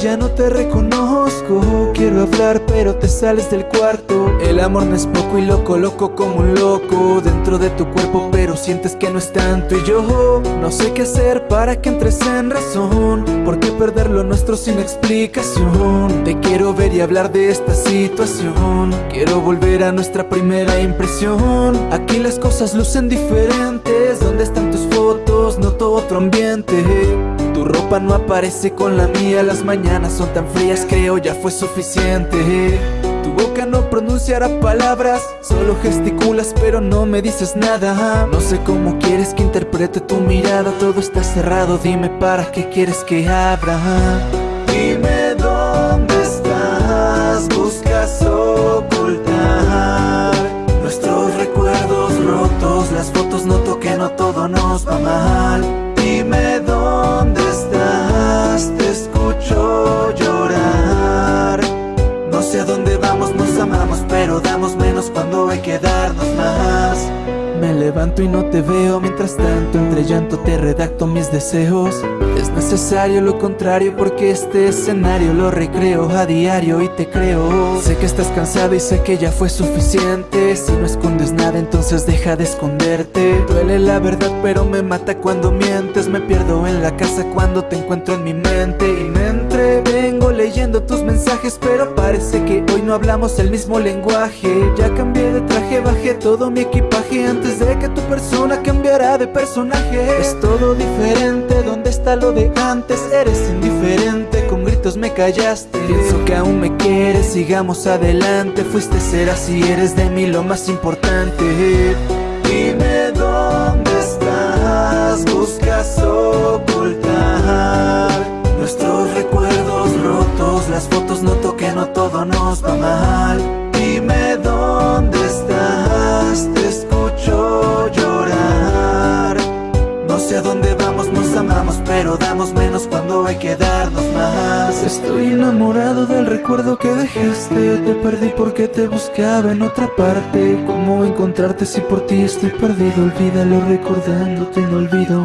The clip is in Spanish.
ya no te reconozco. Quiero hablar pero te sales del cuarto. El amor no es poco y lo coloco como un loco Dentro de tu cuerpo pero sientes que no es tanto. Y yo no sé qué hacer para que entres en razón. ¿Por qué perder lo nuestro sin explicación? Te quiero ver y hablar de esta situación. Quiero volver a nuestra primera impresión. Aquí las cosas lucen diferentes. ¿Dónde están tus fotos? Noto otro ambiente no aparece con la mía. Las mañanas son tan frías, creo ya fue suficiente. Tu boca no pronunciará palabras Solo gesticulas pero no me dices nada. No sé cómo quieres que interprete tu mirada Todo está cerrado, dime para qué quieres que abra. Dime dónde estás, buscas ocultar Nuestros recuerdos rotos, las fotos noto que no todo nos va mal cuando hay que darnos más. Me levanto y no te veo Mientras tanto entre llanto te redacto mis deseos. Es necesario lo contrario porque este escenario lo recreo a diario y te creo. Sé que estás cansada y sé que ya fue suficiente. Si no escondes nada entonces deja de esconderte. Duele la verdad pero me mata cuando mientes. Me pierdo en la casa cuando te encuentro en mi mente. Y me entrevengo leyendo tus mensajes Pero parece que hoy no hablamos el mismo lenguaje. Ya cambié de traje, bajé todo mi equipaje antes de que tu persona cambiará de personaje. Es todo diferente, ¿dónde está lo de antes? Eres indiferente, con gritos me callaste. Pienso que aún me quieres, sigamos adelante. Fuiste ser así, eres de mí lo más importante Dime dónde sé a dónde vamos, nos amamos Pero damos menos cuando hay que darnos más. Estoy enamorado del recuerdo que dejaste Te perdí porque te buscaba en otra parte. ¿Cómo encontrarte si por ti estoy perdido? Olvídalo recordándote, no olvido